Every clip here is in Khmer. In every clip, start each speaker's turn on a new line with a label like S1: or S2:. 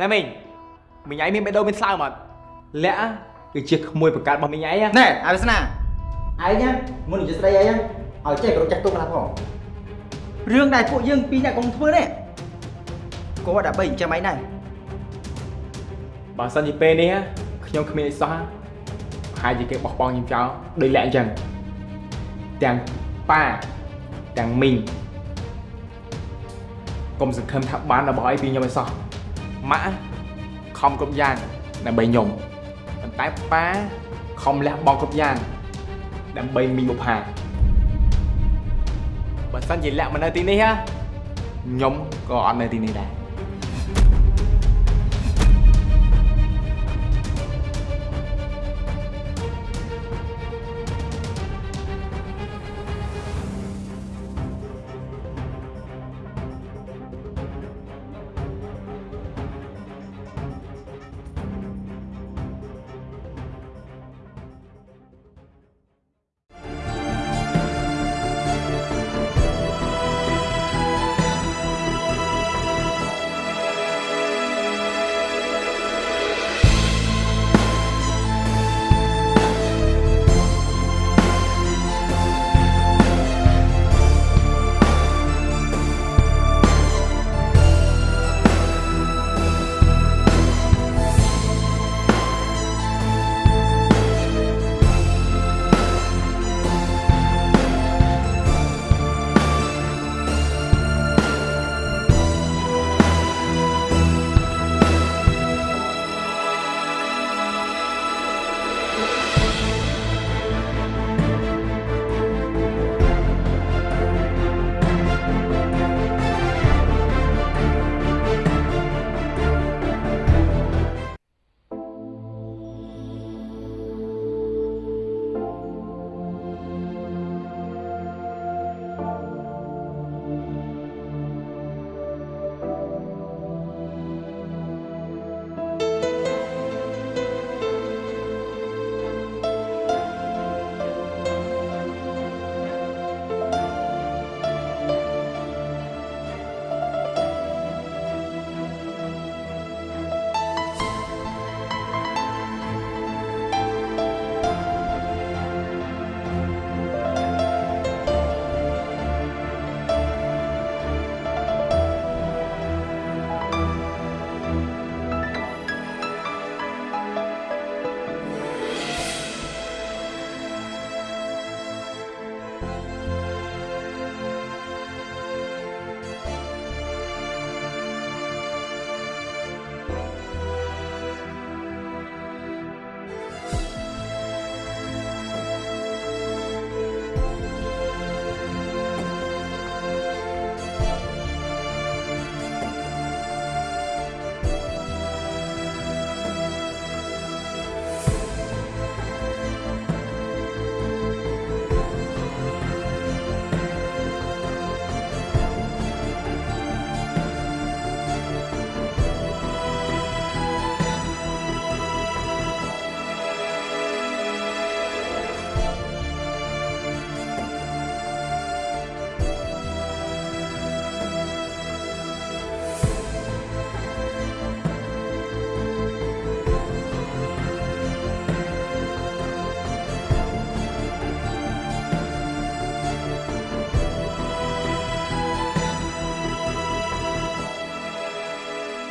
S1: ណែមីងមីងឯងមានបេះដូងមានស្លើមអត់លាក់គឺជាក្មួយបង្កើតរបស់មីងឯងណា
S2: ណែអើវាសនាឯងណាមុននិយាយស្ដីឯងឲ្យចេះគោរពចាស់ទុំខ្លះផងរឿងដែលពួកយើងពីរអ្នកកុំធ្វើនេះគាត់ដើម្បីចិញ្ចឹមឯងដែរ
S1: បើសិនជាពេលនេះខ្ញុំគ្មានអីសោះប្រហែលជាគេបោះបង់ខ្ញុំចោលដោយលាក់អញ្ចឹងទាំងប៉ាទាំងមីងកុំសង្ឃឹមថាបានរបស់អីពីខ្ញុំអីសោះ ម៉ាក់ខំគ្រប់យ៉ាងដើម្បីខ្ញុំប៉ុន្តែប៉ាខំលះបង់គ្រប់យ៉ាងដើម្បីមីងបុផាបើសិនជាលាក់មកនៅទីនេះខ្ញុំក៏អត់នៅទីនេះដែរ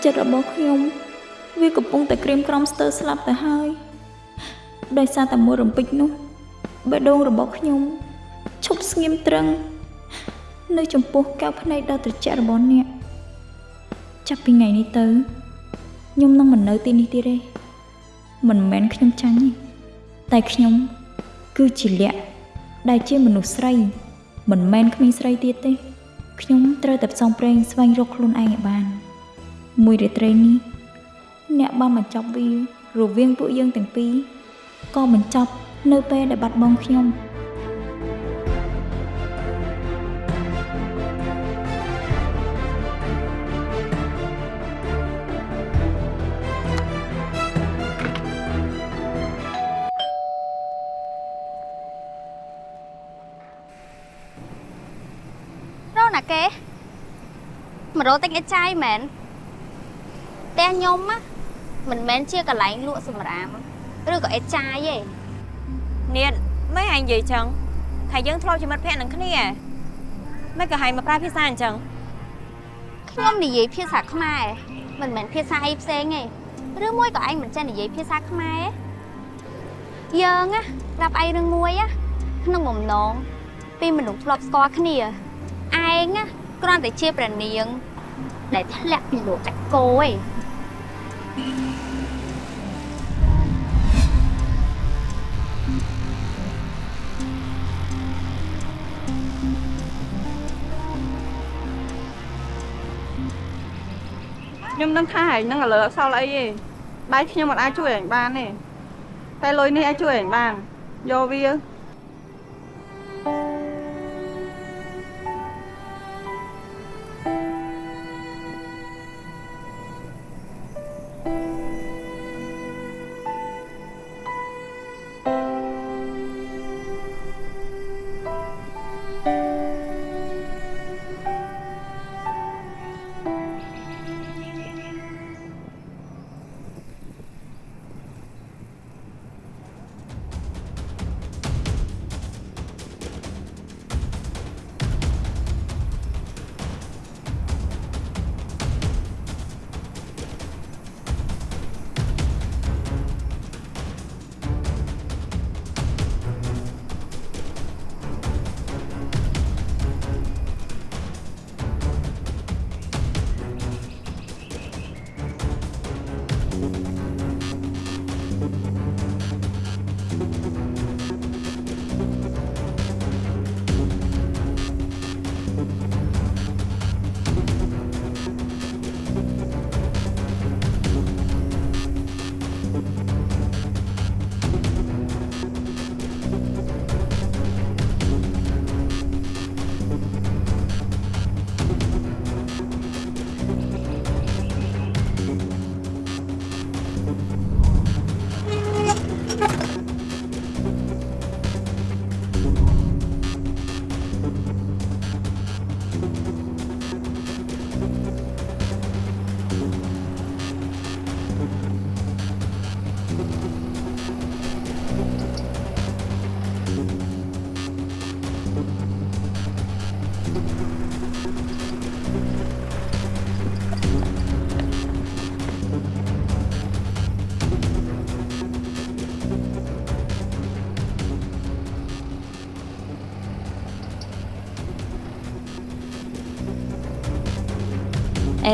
S3: ចិត្តរបស់ខ្ញុំ វាកំពុងតែក្រៀមក្រំស្ទើរស្លាប់ទៅហើយដោយសារតែមួយរំពេចនោះបេះដូងរបស់ខ្ញុំឈប់ស្ងៀមត្រឹង នៅចំពោះកែវភ្នែកដ៏ត្រជាក់របស់អ្នកចាប់ពីថ្ងៃនេះទៅខ្ញុំនឹងមិននៅទីនេះទៀតទេមិនមែនខ្ញុំចាញ់ទេតែខ្ញុំ គឺជាលក្ខដែលជាមនុស្សស្រី មិនមែនក្មេងស្រីទៀតទេ ខ្ញុំត្រូវតែផ្សងព្រេងស្វែងរកខ្លួនឯងឲ្យបាន មួយរាត្រីនេះអ្នកបានបញ្ចប់វារវាងពួកយើងទាំងពីរក៏បញ្ចប់នៅពេលដែលបាត់បង់ខ្ញុំ
S4: រកណាគេមករកទិញអីចាយមែន ទេះ
S5: ខ្ញុំណាមិនមែនជាកន្លែងលក់សម្រាមឬក៏អេតចាយទេ
S6: នាងមិនឯងនិយាយចឹងថាយើងធ្លាប់ជាមិត្តភក្តិនឹងគ្នាមិនក៏ឲ្យមកប្រើភាសាអញ្ចឹង
S5: ខ្ញុំនិយាយភាសាខ្មែរមិនមែនភាសាអីផ្សេងទេឬមួយក៏ឯងមិនចេះនិយាយភាសាខ្មែរទេយើងណាប្រាប់ឯងរឿងមួយណាក្នុងបំណងពីមនុស្សធ្លាប់ស្គាល់គ្នាឯងណាគ្រាន់តែជាប្រនាងដែលធ្លាក់ពីលោកចាក់គោឯង
S7: នឹងថាឯងនឹងឥឡូវអត់សល់អីទេបាយខ្ញុំមិនអាចជួយឯងបានទេតែលុយនេះអាចជួយឯងបានយកវា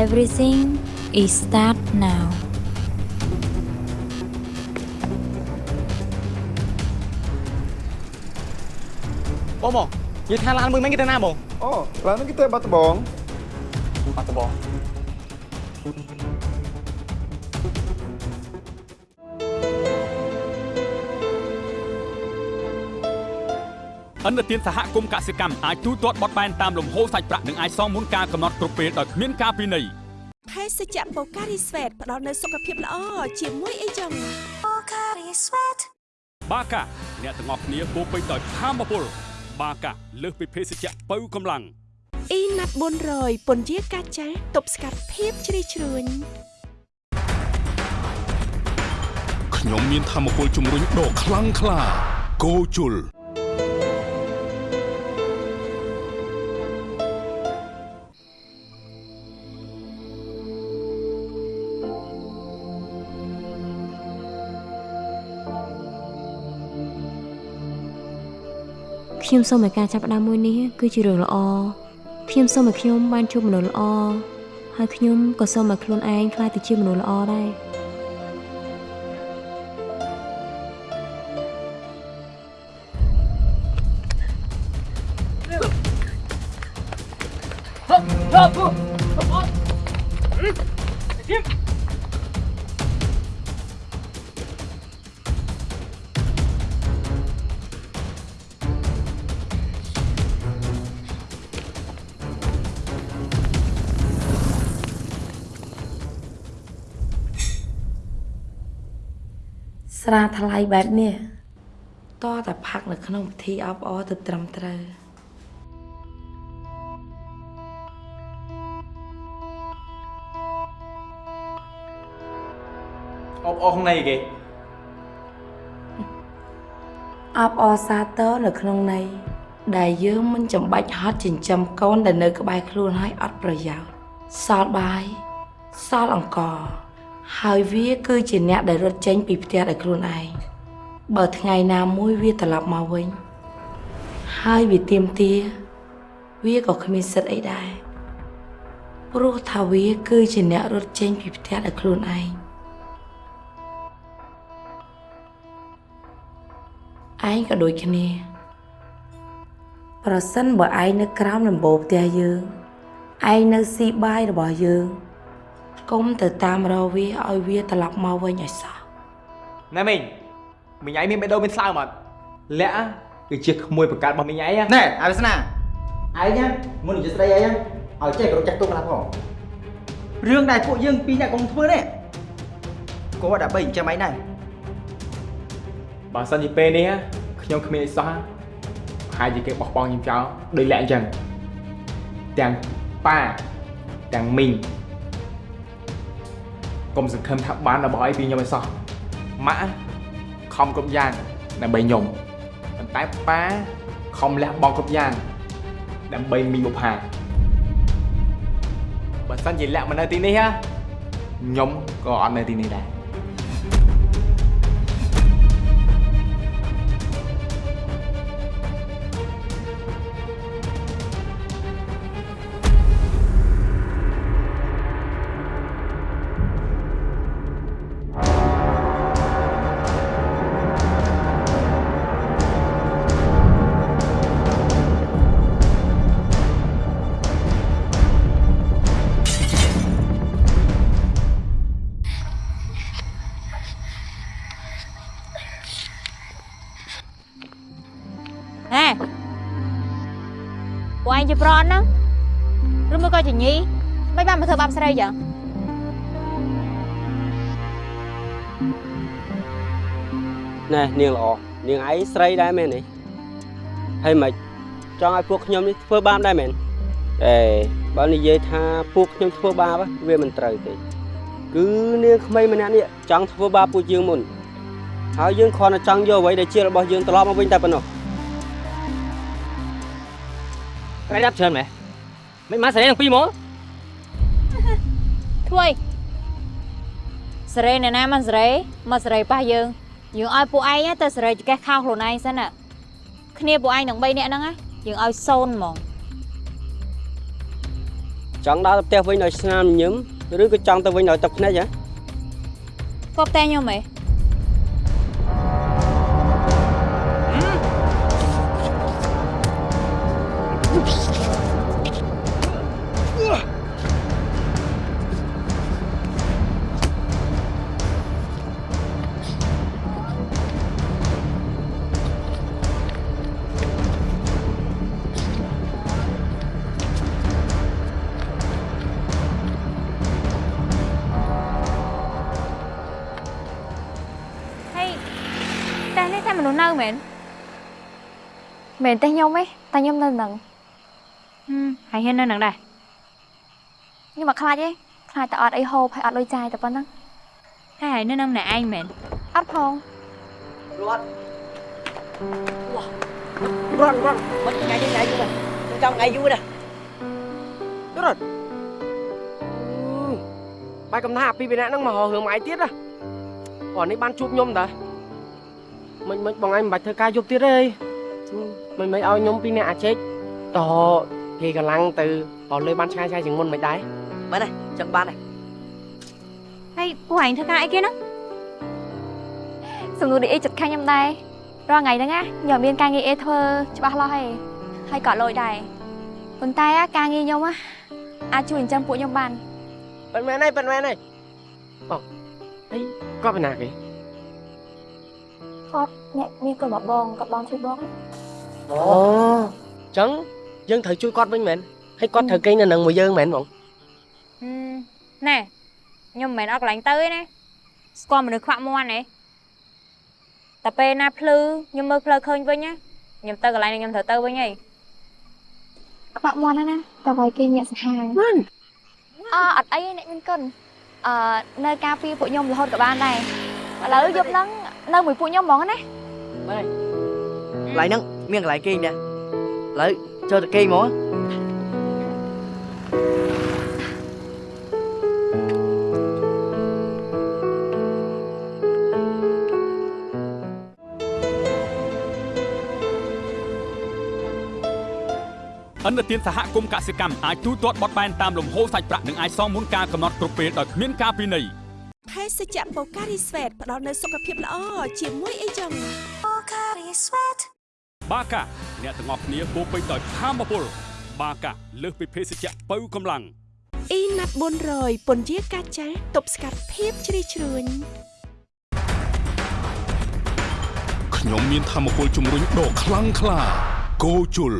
S8: Everything is start now
S9: បងបងនិយាយថាឡានមួយមិនគេទៅណាបង
S10: អូឡើយហ្នឹងគេទៅបាត់ដំបង
S9: បាត់ដំបង
S11: អន្តរជាតិសហគមន៍កសិកម្មអាចទូទាត់បត់បែនតាមលំហូរសាច់ប្រាក់និងអាចសងមុនការកំណត់គ្រប់ពេលដោយគ្មានការពិន័យ
S12: ភេសជ្ជៈបូការីស្វេតផ្ដល់នូវសុខភាពល្អជាមួយអីចឹង
S11: បាកាអ្នកទាំងអស់គ្នាពោរពេញដោយធម៌ពលបាកាលើសពីភេសជ្ជៈបើកម្លាំង
S12: អ៊ីណាត់400ពន្យាកាចាស់ទប់ស្កាត់ភាពជ្រីជ្រួញ
S11: ខ្ញុំមានធម៌ពលជំរុញដ៏ខ្លាំងក្លាគោជុល
S8: ខ្ញុំសូមឲ្យការចាប់ផ្ដើមមួយនេះគឺជារឿងល្អខ្ញុំសូមឲ្យខ្ញុំបានជួបមនុស្សល្អហើយខ្ញុំក៏សូមឲ្យខ្លួនឯងក្លាយទៅជាមនុស្សល្អដែរ
S13: ស្រាថ្លៃបែបនេះតតែផាក់នៅក្នុងពិធីអបអរទៅត្រឹមត្រូវ
S8: អ
S1: អបអរក្នុងន័យគេ
S13: អបអរសាទរនៅក្នុងន័យដែលយើងមិនចាំបាច់ហត់ចិញ្ចឹមកូនដែលនៅក្បែរខ្លួនហើយអត់ប្រយោជន៍សល់បាយសល់អង្ករ ហើយវាគឺជាអ្នកដែលរត់ចេញពីផ្ទះដោយខ្លួនឯងបើថ្ងៃណាមួយវាត្រឡប់មកវិញ ហើយវាទៀមទាវាក៏គ្មានសិទ្ធិអីដែរព្រោះថាវាគឺជាអ្នករត់ចេញពីផ្ទះដោយខ្លួនឯងឯងក៏ដូចគ្នា ប្រសិនបើឯងនៅក្រោមដំបូលផ្ទះយើងឯងនៅស៊ីបាយរបស់យើង កុំទៅតាមរកវាឲ្យវាត្រឡប់មកវិញឲ្យសោះ
S1: ណែមីងមីងឯងមានបេះដូងមានស្លើមអត់លាក់គឺជាក្មួយបង្កើតរបស់មីងឯងណា
S2: ណែអើវាសនាឯងណាមុននិយាយស្ដីឯងឲ្យចេះគោរពចាស់ទុំខ្លះផងរឿងដែលពួកយើងពីរអ្នកកុំធ្វើនេះគាត់ដើម្បីចិញ្ចឹមឯងដែរ
S1: បើសិនជាពេលនេះខ្ញុំគ្មានអីសោះប្រហែលជាគេបោះបង់ខ្ញុំចោលដោយលាក់អញ្ចឹងទាំងប៉ាទាំងមីង កុំសង្ឃឹមថាបានរបស់អីពីខ្ញុំអីសោះម៉ាក់ខំគ្រប់យ៉ាងដើម្បីខ្ញុំប៉ុន្តែប៉ាខំលះបង់គ្រប់យ៉ាងដើម្បីមីងបុផាបើសិនជាលាក់មកនៅទីនេះខ្ញុំក៏អត់នៅទីនេះដែរ
S6: ជាប្រន់ហ្នឹងឬមួយក៏ជាញីមិនបានមកធ្វើបាបស្រីចឹង
S8: ណែនាងល្អនាងឯងស្រីដែរមែនទេហើយមិនចង់ឲ្យពួកខ្ញុំនេះធ្វើបាបដែរមែនអេបើនិយាយថាពួកខ្ញុំធ្វើបាបវាមិនត្រូវទេគឺនាងក្មេងម្នាក់នេះចង់ធ្វើបាបពួកយើងមុនហើយយើងគ្រាន់តែចង់យកអ្វីដែលជារបស់យើងត្រឡប់មកវិញតែប៉ុណ្ណោះ
S14: ស្រីដាប់ច្រើនមែនមិនមកស្រីទាំងពីរមក
S6: ធ្វើអីសេរីអ្នកណាមិនសេរីមកសេរីប៉ះយើងយើងឲ្យពួកឯងទៅសេរីចកេះខោខ្លួនឯងសិនណាគ្នាពួកឯងទាំង3នាក់ហ្នឹងណាយើងឲ្យសូនហ្មង
S8: ចង់ដើរទៅផ្ទះវិញឲ្យស្នាមញញឹមឬក៏ចង់ទៅវិញឲ្យទឹកភ្នែកហ៎
S6: គាត់តែខ្ញុំហ៎ មនុស្សនៅមែន
S4: មែនទេខ្ញុំទេតែខ្ញុំនៅនឹង
S6: ហឹមហើយហ៊ាននៅនឹងដែរ
S4: ខ្ញុំមកខ្លាចទេខ្លាចតែអត់អីហូបហើយអត់លុយចាយតែប៉ុណ្ណឹង
S6: ហើយហើយនៅនឹងម្នាក់ឯងមែន
S4: អត់ផង
S14: រត់រត់រត់មិនថ្ងៃនេះថ្ងៃយូរដែរចង់ថ្ងៃយូរដែររត់បាយកំណាពីពីអ្នកហ្នឹងមកហៅរឿងមកឯងទៀតណាព្រោះនេះបានជួបខ្ញុំតា មិនមិនបងឯងមិនបាច់ធ្វើការយប់ទៀតទេមិនមិនឲ្យខ្ញុំពីអ្នកអាចេកតគេកម្លាំងទៅរលើបានឆ្ងាយឆ្ងាយជាងមុនមិនដែរបានទេចឹងបានទេ
S6: ហើយពួកឯងធ្វើការអីគេហ្នឹង
S4: សំណួរនេះអីចិត្តខាញ់ខ្ញុំដែររាល់ថ្ងៃហ្នឹងណាខ្ញុំមានការងារអីធ្វើច្បាស់លាស់ហើយហើយក៏លុយដែរប៉ុន្តែអាការងារខ្ញុំណាអាចជួយចិញ្ចឹមពួកខ្ញុំបាន
S14: ប៉ិនមែនហើយប៉ិនមែនហើយបងអីគាត់ពីណាគេ
S4: គាត់អ្នកមានកូនមកបងគាត់បងជួយបង
S14: អូចឹងយើងត្រូវជួយគាត់វិញមែនហើយគាត់ត្រូវគេងនៅនឹងមួយយើងមែនបង
S6: ហឹមណែខ្ញុំមិនមែនអត់កន្លែងទៅទេណាស្គាល់មនុស្សខ្វាក់មាន់ទេតែពេលណាភ្លឺខ្ញុំមើលផ្លូវឃើញវិញណាខ្ញុំទៅកន្លែងនេះខ្ញុំត្រូវទៅវិញហី
S4: ក្បាក់មាន់ហ្នឹងណាតែវាយគេញាក់សាហាវ
S14: មិន
S4: អអត់អីទេអ្នកមានគុណអឺនៅការពារពួកខ្ញុំរហូតក៏បានដែរឥឡូវយប់ហ្នឹង នៅមួយពួកខ្ញុំហ្មងណា
S15: ម៉ែកន្លែងហ្នឹងមានកន្លែងគេងដែរឥឡូវចូលទៅគេងហ្មង
S11: ឥណទានសហគមន៍កសិកម្មអាចទូទាត់បត់បែនតាមលំហូរសាច់ប្រាក់និងអាចសងមុនការកំណត់គ្រប់ពេលដោយគ្មានការពិន័យ
S12: ភេសជ្ជៈបូការីស្វេតផ្ដល់នូវសុខភាពល្អជាមួយអីចឹងបូការីស្វេត
S11: បាកាអ្នកទាំងអស់គ្នាពោរពេញដោយធម៌ពលបាកាលើសពីភេសជ្ជៈបើកម្លាំង
S12: អ៊ីណាត់400ពន្យាកាចាស់ទប់ស្កាត់ភាពជ្រីជ្រួញ
S16: ខ្ញុំមានធម៌ពលជំរុញដ៏ខ្លាំងក្លាគោជុល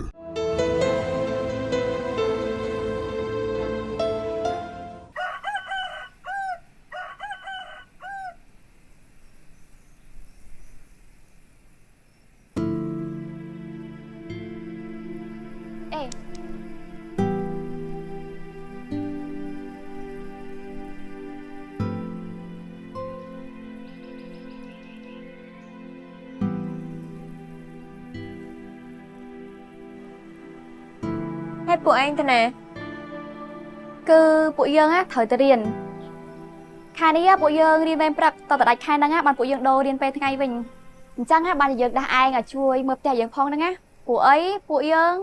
S6: ហើយពួកឯងទៅណា
S4: គឺពួកយើងណាត្រូវទៅរៀនខែនេះណាពួកយើងរៀនវេនព្រឹកតទៅដាច់ខែហ្នឹងណាបានពួកយើងដូររៀនពេលថ្ងៃវិញអញ្ចឹងណាបានយើងដាស់ឯងឲ្យជួយមើលផ្ទះយើងផងហ្នឹងណាពួកអីពួកយើង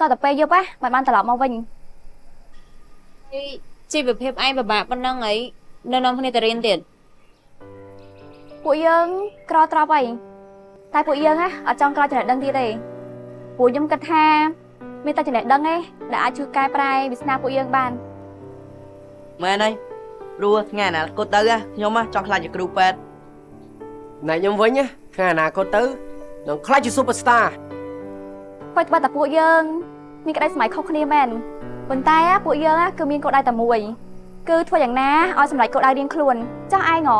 S4: តទៅពេលយប់ណាបានបានត្រឡប់មកវិញ
S6: ជីវភាពឯងពិបាកប៉ុណ្ណឹងអីនៅនាំគ្នាទៅរៀនទៀត
S4: ពួកយើងក្រត្រប់អីតែពួកយើងណាអត់ចង់ក្រចំណេះដឹងទៀតទេពួកខ្ញុំគិតថា មានតែចំណេះដឹងទេដែលអាចជួយកែប្រែវាសនាពួកយើងបាន
S15: មែនហើយព្រោះថ្ងៃអនាគតទៅណាខ្ញុំណាចង់ខ្លាចជាគ្រូពេទ្យ
S14: ណែខ្ញុំវិញណាថ្ងៃអនាគតទៅនឹងខ្លាចជា Superstar
S4: បើត្បិតតែពួកយើងមានក្តីសម័យខុសគ្នាមែនប៉ុន្តែណាពួកយើងណាគឺមានគោលដៅតែមួយគឺធ្វើយ៉ាងណាឲ្យសម្រេចគោលដៅរៀងខ្លួនចាស់ឯងហ៎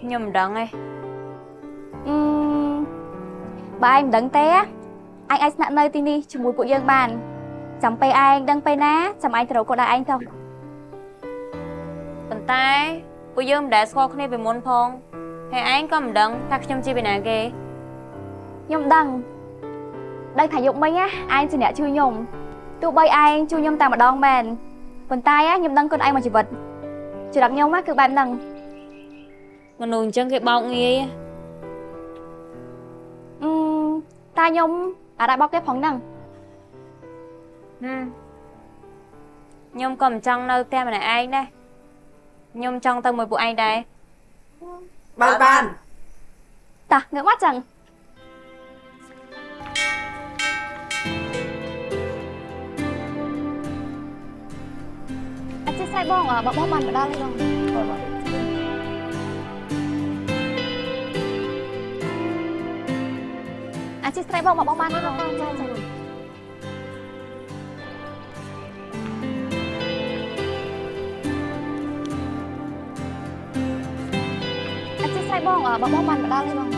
S6: ខ្ញុំមិនដឹងទេ
S4: អឺបើឯងមិនដឹងទេណា ឯងអាចស្នាក់នៅទីនេះជាមួយពួកយើងបានចាំពេលឯងដឹងពេលណាចាំឯងទៅរកគោលដៅឯងទៅ
S6: ប៉ុន្តែពួកយើងមិនដែលស្គាល់គ្នាពីមុនផងហើយឯងក៏មិនដឹងថាខ្ញុំជាពីណាគេ
S4: ខ្ញុំដឹងដឹងថាយប់មិញណាឯងជាអ្នកជួយខ្ញុំទោះបីឯងជួយខ្ញុំតែម្ដងមែនប៉ុន្តែណាខ្ញុំដឹងគុណឯងមួយជីវិតចរិតខ្ញុំណាគឺបែបហ្នឹង
S6: មនុស្សអញ្ចឹងគេបោកងាយ
S4: អឺតែខ្ញុំ អាចបោកគេផងហ្នឹង
S6: ហឹមខ្ញុំក៏មិនចង់នៅផ្ទះម្នាក់ឯងដែរខ្ញុំចង់ទៅមួយពួកឯងដែរ
S15: បា
S4: អត់ចេះស្អីបងអឺបងបងបានមកដល់ហើយបងអត់ចេះស្អីបងមកបងបានហើយបងចាចាអត់ចេះស្អីបងអឺបងបងបានមកដល់ហើយបង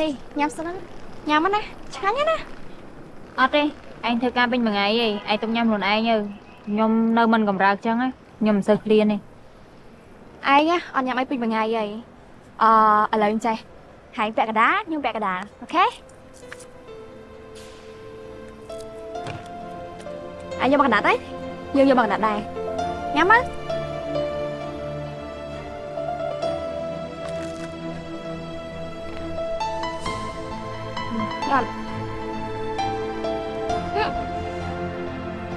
S4: នេះញ៉ាំសិនណាញ៉ាំមកណាឆ្ងាញ់ណាស់
S6: អត់ទេឯងធ្វើការពេញមួយថ្ងៃឯងឯងទុកញ៉ាំខ្លួនឯងទៅខ្ញុំនៅមិនកម្រើកចឹងណាខ្ញុំមិនសូវឃ្លានទេ
S4: ឯងណាអត់ញ៉ាំអីពេញមួយថ្ងៃអីអឺឥឡូវចេះហើយពាក់កណ្ដាលខ្ញុំពាក់កណ្ដាលអូខេឯងយកមកកណ្ដាលទេយើងយកមកកណ្ដាលដែរញ៉ាំមកយល់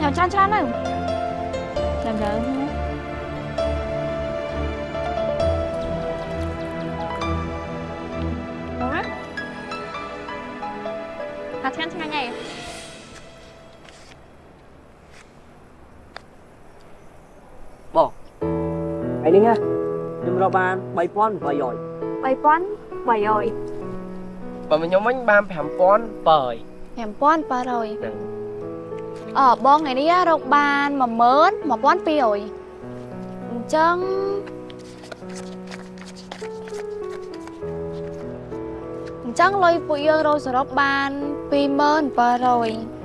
S4: ញ៉ាំច្រើនច្រើនទៅ
S6: ចាំទៅ
S4: បងណាអាឆ្ងាញ់ឆ្ងាញ់ហី
S14: បងឯនេះណាខ្ញុំរកបាន3800
S4: 3000 300
S14: បើខ្ញុំវិញបាន5700
S4: 5800 អឺបងថ្ងៃនេះរកបាន10000 1200អញ្ចឹងអញ្ចឹងលុយពួកយើងរកសរុបបាន20700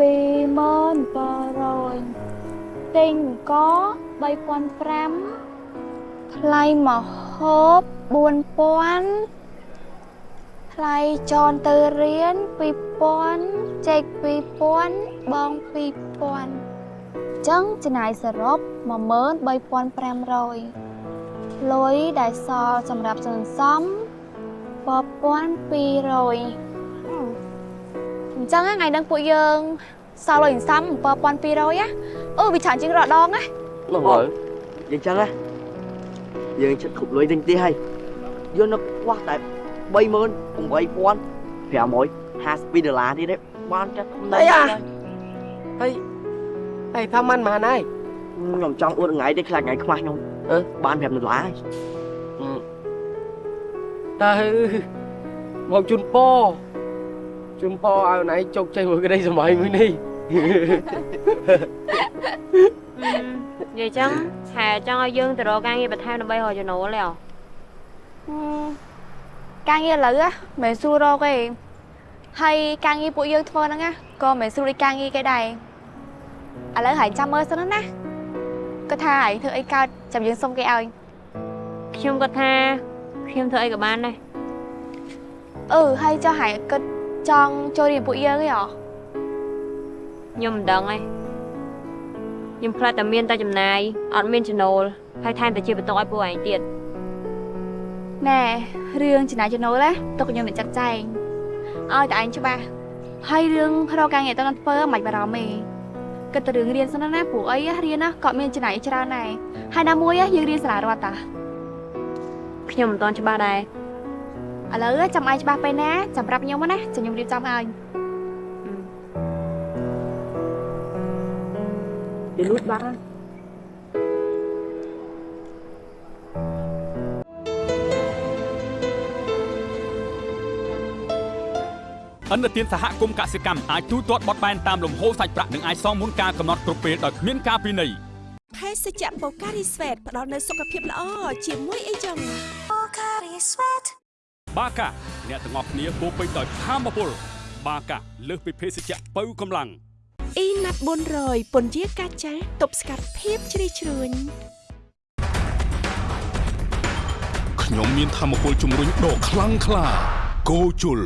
S4: 20700ទិញក៏3500ថ្លៃមហូប4000 ថ្លៃចនទៅរៀន2000ចេក2000បង2000ចឹងចំណាយសរុប13500លុយដែលសល់សម្រាប់សន្សំ1200អញ្ចឹងថ្ងៃហ្នឹងពួកយើងសល់លុយសន្សំ7200ណាអឺវាច្រើនជាងរដងណា
S15: នោះហើយយ៉ាងចឹងណាយើងចិត្តគ្រប់លុយទិញទីហើយយកនៅខ្វះតែ 38552ដុល្លារទៀតទេបានចាត់ណៃអា
S14: ហើយហើយថាមិនបានហើយ
S15: ខ្ញុំចង់អួតថ្ងៃទេខ្លាចថ្ងៃខ្មាស់ខ្ញុំអឺបាន5ដុល្លារហើយ
S14: តើមកជូនប៉ជូនប៉ឲ្យណៃជោគជ័យមួយក្តីសម័យមួយនេះ
S6: និយាយចឹងហែចង់ឲ្យយើងទៅរកការងារបន្ថែមដើម្បីរកចំណូលទេអ្ហ៎
S4: ការងារឥឡូវណាមិនមែនស្រួលរកទេហើយការងារពួកយើងធ្វើហ្នឹងណាក៏មិនមែនស្រួលដូចការងារគេដែរឥឡូវហើយចាំមើលសិនណាគាត់ថាហើយធ្វើអីកើតចាំយើងសុំគេឲ្យ
S6: ខ្ញុំគាត់ថាខ្ញុំធ្វើអីក៏បានដែរ
S4: អឺហើយចុះហើយគាត់ចង់ចូលរៀនពួកយើងទេហ៎
S6: ខ្ញុំមិនដឹងទេខ្ញុំខ្លាចតែមានតែចំណាយអត់មានចំណូលហើយថែមតែជាបន្ទុកឲ្យពួកឯងទៀត
S4: ណែរឿងចំណាយចំណូលណាទុកខ្ញុំនឹងចាត់ចែងឲ្យតែឯងច្បាស់ហើយរឿងរកការងារទៅនឹងធ្វើមិនបារម្ភទេគិតតែរឿងរៀនសិនណាព្រោះអីរៀនណាក៏មានចំណាយច្រើនដែរហើយណាមួយយើងរៀនសាលារដ្ឋតា
S6: ខ្ញុំមិនទាន់ច្បាស់ដែរ
S4: ឥឡូវចាំឯងច្បាស់ពេលណាចាំប្រាប់ខ្ញុំណាចាំខ្ញុំរៀបចំឲ្យ
S15: គេលួចបាត់ ហើយ
S11: អន្តរជាតិសហគមន៍កសិកម្មអាចទូទាត់បត់បែនតាមលំហូរសាច់ប្រាក់និងអាចសងមុនការកំណត់គ្រប់ពេលដោយគ្មានការពិន័យ
S12: ភេសជ្ជៈបូការីស្វេតផ្ដល់នូវសុខភាពល្អជាមួយអីចឹងបូការីស្វេត
S11: បាកាអ្នកទាំងអស់គ្នាពោពេញដោយធម៌ពលបាកាលើសពីភេសជ្ជៈបើកម្លាំង
S12: អ៊ីណាត់400ពន្យាកាចាទប់ស្កាត់ភាពជ្រីជ្រួញ
S16: ខ្ញុំមានធម៌ពលជំរុញដ៏ខ្លាំងក្លាគោជុល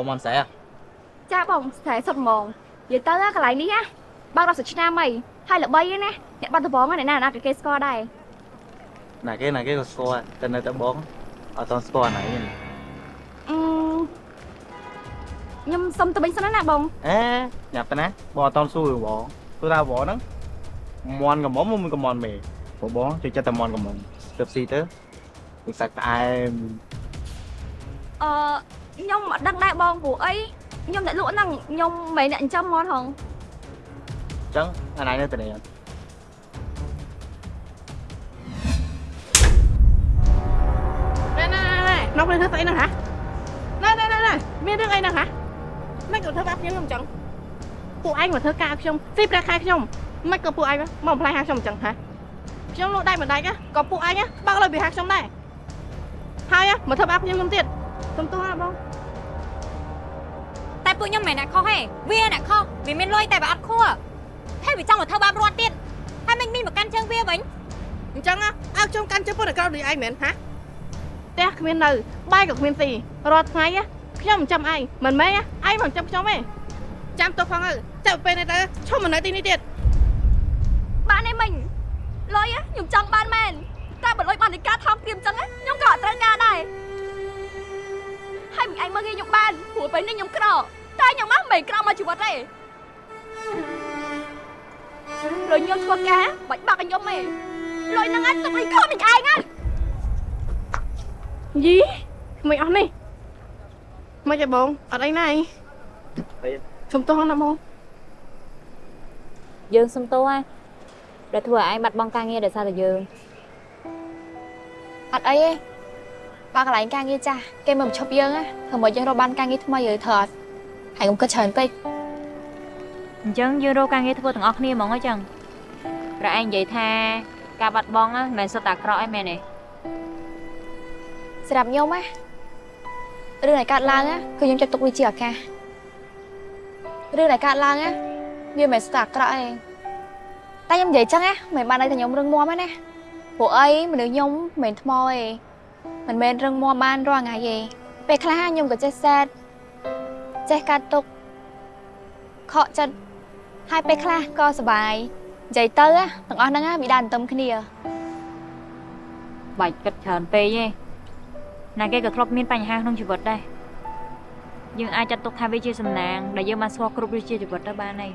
S4: អូ
S2: មនស្អែ
S4: ចាបងស្រែសុតហ្មងនិយាយទៅកន្លែងនេះណាបើដល់សិឆ្នាំអីហើយល្បីណាអ្នកបាត់ដំបងណាណាគេស្គាល់ដែរ
S2: ណាគេណាគេក៏ស្គាល់តែនៅតែបងអត់តស្គាល់ណានេះ
S4: អឺខ្ញុំសុំទៅវិញសិនណាបង
S2: អេញ៉ាប់ទៅណាបងអត់តសួរបងព្រោះថាបងហ្នឹងមន់កំមុំមិនកំមន់មេព្រោះបងជួយចិត្តតែមន់កំមុំទៅស៊ីទៅទឹកសាច់ផ្អែម
S4: អឺ ខ្ញុំអត់ដឹងដែរបងព្រោះអីខ្ញុំតែលក់ហ្នឹងខ្ញុំមិនអ្នកចិញ្ចឹមហ្មងហង
S2: អញ្ចឹងអាណៃនៅតែនេះ
S17: ណែណែណែនប់នេះធ្វើស្អីហ្នឹងហ៎ណែណែណែណែមានរឿងអីហ្នឹងហ៎មិនក៏ធ្វើបាបខ្ញុំខ្ញុំអញ្ចឹងពួកឯងមកធ្វើការឲ្យខ្ញុំស៊ីប្រាក់ខែខ្ញុំមិនក៏ពួកឯងមកបំផ្លាញហាខ្ញុំអញ្ចឹងហ៎ខ្ញុំលក់ដៃមិនដាច់ណាក៏ពួកឯងបើកលើពីហាខ្ញុំដែរហើយមកធ្វើបាបខ្ញុំខ្ញុំទៀតសុំទោសណាបង
S6: តែ ពួកខ្ញុំមិនមែនអ្នកខុសទេវាអ្នកខុសវាមានលុយតែវាអត់ខួរហើយវាចង់មកធ្វើបាបរត់ទៀតហើយមិនមានមកកាន់ជើងវាវិញ
S17: អញ្ចឹងឲ្យខ្ញុំកាន់ជើងពុតឲ្យក្រោយដូចឯងមែនហាផ្ទះគ្មាននៅបាយក៏គ្មានស៊ីរាល់ថ្ងៃខ្ញុំមិនចាំឯងមិនមែនឯងមិនចាំខ្ញុំទេចាំទុកផងទៅចាំពេលនេះទៅឈប់មកនៅទីនេះទៀត
S4: បានឯមិញលុយខ្ញុំចង់បានមែនតែបើលុយបាននៃការថោកទាមអញ្ចឹងខ្ញុំក៏អត់ត្រូវការដែរហើយមិនឯងមើលគេខ្ញុំបានព្រោះពេលនេះខ្ញុំក្រ តែខ្ញុំមកមិនក្រមកជីវិតទេលុយខ្ញុំធ្វើការបាច់បាក់ឲ្យខ្ញុំទេលុយហ្នឹងទុកឲ្យខ្លួន mình ឯងណា
S17: យីមិនអស់នេះមិនទេបងអត់អីណាអីសុំទោសណាបង
S6: យើងសុំទោសហើយដែលធ្វើឲ្យឯងបាត់បង់ការងារដោយសារតែយើង
S4: អត់អីទេបើកន្លែងការងារចាស់គេមិនឈប់យើងណាធ្វើមកយើងរកបានការងារថ្មីឬធ្វើអត់ ហើយកុំគិតច្រើនពេក
S6: អញ្ចឹងយើងរកការងារធ្វើទាំងអស់គ្នាហ្មងអញ្ចឹងប្រឯងនិយាយថា ការបាត់បង់ហ្នឹងមិនមែនសុទ្ធតែអាក្រក់អីមែនទេ
S4: សម្រាប់ខ្ញុំណារឿងដែលកើតឡើងណាគឺខ្ញុំចាត់ទុកវាជាឱកាសរឿងដែលកើតឡើងណាវាមិនមែនស្ទើរអាក្រក់ទេតែខ្ញុំនិយាយចឹងណាមិនបានន័យថាខ្ញុំរឹងមាំទេណាព្រោះអីមនុស្សខ្ញុំមិនមែនថ្មទេមិនមែនរឹងមាំបានរាល់ថ្ងៃទេពេលខ្លះខ្ញុំក៏ចេះសែត ចេះកាត់ទុកខកចិត្តហើយពេលខ្លះក៏សុបាយនិយាយទៅណាទាំងអស់ហ្នឹងណាវាដើរទន្ទឹមគ្នា
S6: បាច់គិតច្រើនពេកទេណាគេក៏ធ្លាប់មានបញ្ហាក្នុងជីវិតដែរយើងអាចចាត់ទុកថាវាជាសំណាងដែលយើងបានស្គាល់គ្រប់រសជាតិជីវិតទៅបានហើយ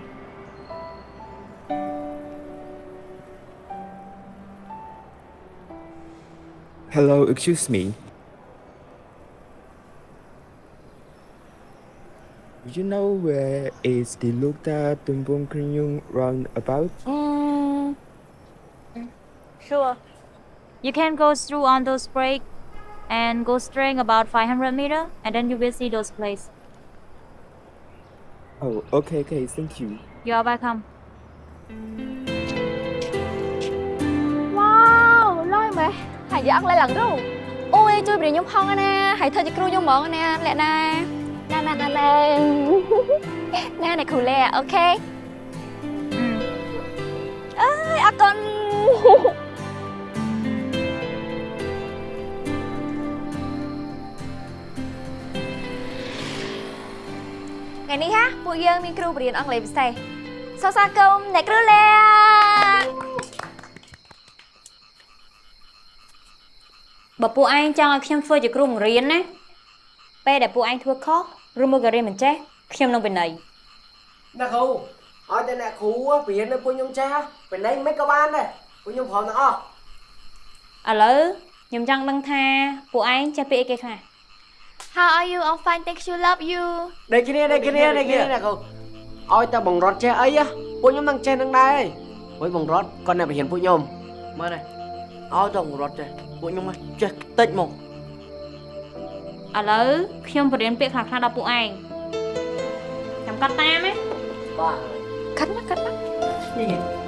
S18: Hello, excuse me. You know where is the Lukta Tumpung Krinyung roundabout?
S6: Mm, sure. You can go through on those break and go straight about 500 meter and then you will see those places.
S18: Oh, okay, okay, thank you.
S6: You are welcome.
S4: វ៉ាវលយម៉េះហើយយកអង់គ្លេសឡើងរូអូយជួយប្រៀនខ្ញុំផង ណាហើយធ្វើជាគ្រូខ្ញុំហ្មងណាលក្ខណាណាណាណាណាណាអ្នកគ្រូលេអូខេអើយអរគុណថ្ងៃនេះហាពួកយើងមានគ្រូបរៀនអង់គ្លេសពិសេសសរសើរគុំអ្នកគ្រូលេ
S6: បើពួកឯងចង់ឲ្យខ្ញុំធ្វើជាគ្រូបង្រៀនណាពេលដែលពួកឯងធ្វើខុស ឬមួយក៏រៀនមិនចេះខ្ញុំនឹងពិន័យ
S14: អ្នកគ្រូឲ្យតែអ្នកគ្រូបរៀនឲ្យពួកខ្ញុំចេះពេលនេះមិនក៏បានដែរពួកខ្ញុំព្រមទាំងអស់
S6: ឥឡូវខ្ញុំចង់ដឹងថាពួកឯងចេះពីអីគេខ្លះ
S4: How are you I'm fine thank you love you
S14: ដូចគ្នាដូចគ្នាដូចគ្នាអ្នកគ្រូឲ្យតែបង្រត់ចេះអីពួកខ្ញុំនឹងចេះនឹងដែរហើយបង្រត់គាត់អ្នកបរៀនពួកខ្ញុំមើលនេះឲ្យតែបង្រត់ចេះពួកខ្ញុំចេះតិចមក
S6: ឥឡូវខ្ញុំបរៀនពាក្យខ្លះៗដល់ពួកឯងចាំកាត់តាមណា
S14: បាទ
S4: កាត់ណាកាត់ណា
S14: នេះ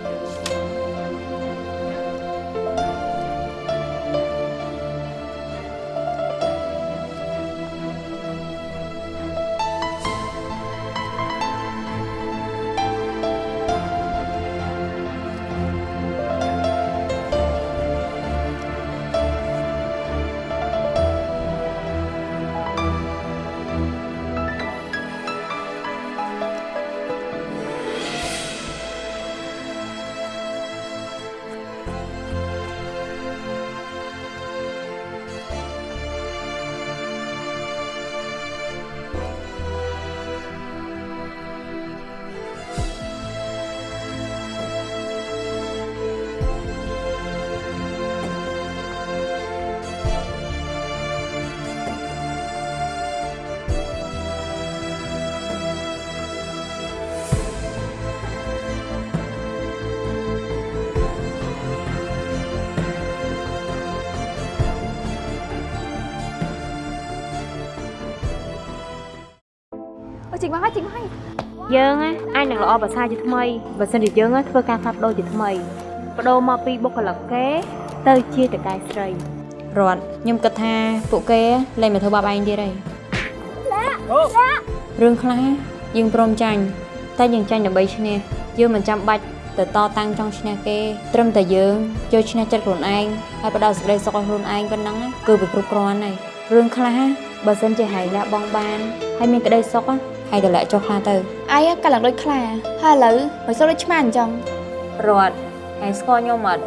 S6: យើងណាអាចនឹងល្អប្រសើរជាថ្មីបើសិនជាយើងណាធ្វើការផ្លាស់ប្ដូរជាថ្មីបដូរមកពីបុគ្គលិកគេ ទៅជាតកែស្រីរត់ខ្ញុំគិតថាពួកគេលែងមកធ្វើបាបឯងទៀតហើយ
S4: ឡាឡា
S6: រឿងខ្លះយើងព្រមចាញ់តែយើងចាញ់ដើម្បីឈ្នះយើងមិនចាំបាច់ទៅតតាំងចង់ឈ្នះគេត្រឹមតែយើងចូលឈ្នះចិត្តខ្លួនឯងហើយផ្ដល់សេចក្តីសុខឲ្យខ្លួនឯងប៉ុណ្ណឹងណាគឺវាគ្រប់គ្រាន់ហើយរឿងខ្លះបើសិនជាហើយលះបង់បានហើយមានក្តីសុខណា ហើយតម្លាក់ចុះខ្លះទៅ
S4: អាយកាលឡើងដូចខ្លាហើយឥឡូវមិនសូវដូចឆ្មាអញ្ចឹង
S6: រត់ហើយស្គាល់ខ្ញុំអត់